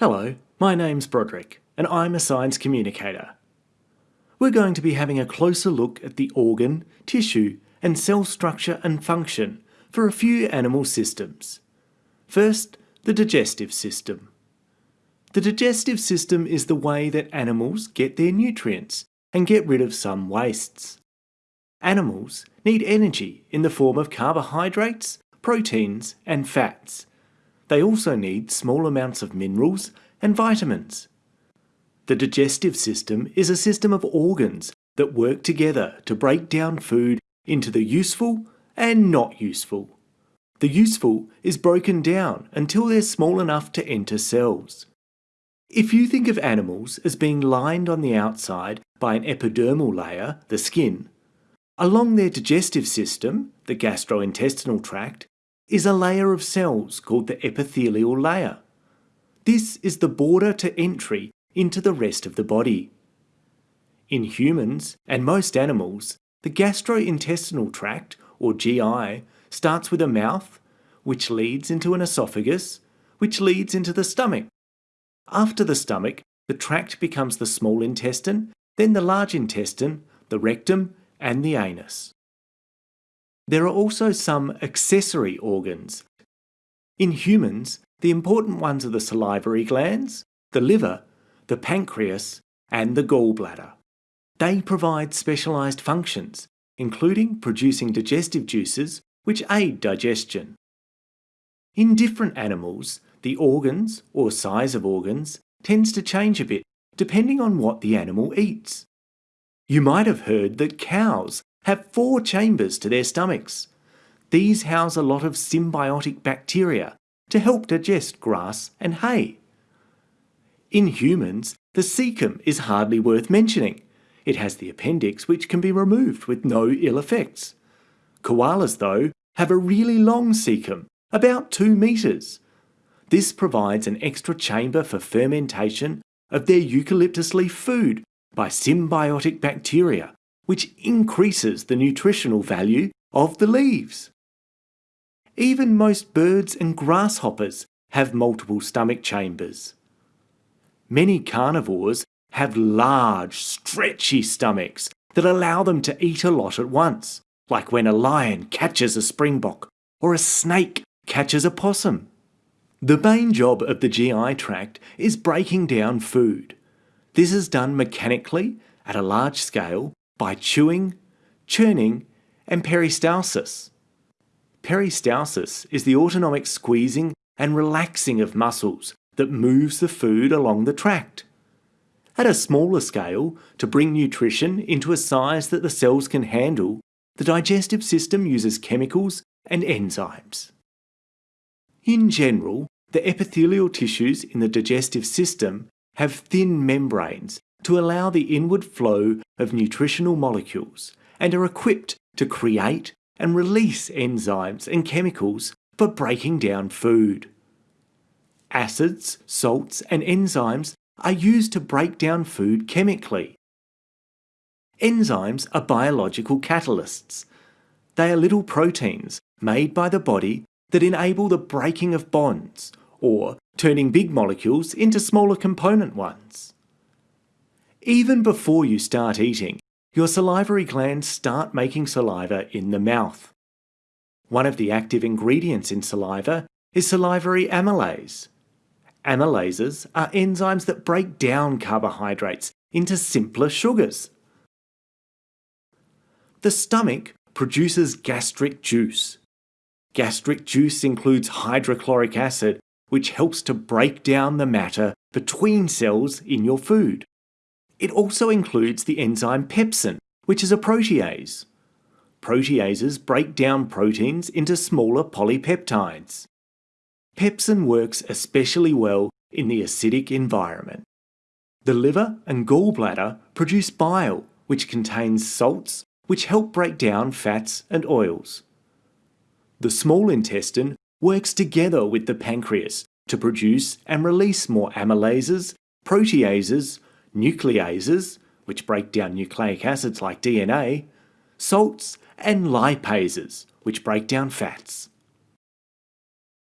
Hello, my name's Broderick, and I'm a science communicator. We're going to be having a closer look at the organ, tissue, and cell structure and function for a few animal systems. First, the digestive system. The digestive system is the way that animals get their nutrients and get rid of some wastes. Animals need energy in the form of carbohydrates, proteins, and fats. They also need small amounts of minerals and vitamins. The digestive system is a system of organs that work together to break down food into the useful and not useful. The useful is broken down until they're small enough to enter cells. If you think of animals as being lined on the outside by an epidermal layer, the skin, along their digestive system, the gastrointestinal tract, is a layer of cells called the epithelial layer. This is the border to entry into the rest of the body. In humans and most animals, the gastrointestinal tract, or GI, starts with a mouth, which leads into an esophagus, which leads into the stomach. After the stomach, the tract becomes the small intestine, then the large intestine, the rectum, and the anus. There are also some accessory organs. In humans, the important ones are the salivary glands, the liver, the pancreas, and the gallbladder. They provide specialised functions, including producing digestive juices which aid digestion. In different animals, the organs, or size of organs, tends to change a bit depending on what the animal eats. You might have heard that cows have four chambers to their stomachs. These house a lot of symbiotic bacteria to help digest grass and hay. In humans, the cecum is hardly worth mentioning. It has the appendix which can be removed with no ill effects. Koalas, though, have a really long cecum, about 2 metres. This provides an extra chamber for fermentation of their eucalyptus leaf food by symbiotic bacteria which increases the nutritional value of the leaves. Even most birds and grasshoppers have multiple stomach chambers. Many carnivores have large, stretchy stomachs that allow them to eat a lot at once, like when a lion catches a springbok or a snake catches a possum. The main job of the GI tract is breaking down food. This is done mechanically at a large scale by chewing, churning, and peristalsis. Peristalsis is the autonomic squeezing and relaxing of muscles that moves the food along the tract. At a smaller scale, to bring nutrition into a size that the cells can handle, the digestive system uses chemicals and enzymes. In general, the epithelial tissues in the digestive system have thin membranes to allow the inward flow of nutritional molecules and are equipped to create and release enzymes and chemicals for breaking down food. Acids, salts and enzymes are used to break down food chemically. Enzymes are biological catalysts. They are little proteins made by the body that enable the breaking of bonds or turning big molecules into smaller component ones. Even before you start eating, your salivary glands start making saliva in the mouth. One of the active ingredients in saliva is salivary amylase. Amylases are enzymes that break down carbohydrates into simpler sugars. The stomach produces gastric juice. Gastric juice includes hydrochloric acid, which helps to break down the matter between cells in your food. It also includes the enzyme pepsin, which is a protease. Proteases break down proteins into smaller polypeptides. Pepsin works especially well in the acidic environment. The liver and gallbladder produce bile, which contains salts which help break down fats and oils. The small intestine works together with the pancreas to produce and release more amylases, proteases, nucleases, which break down nucleic acids like DNA, salts, and lipases, which break down fats.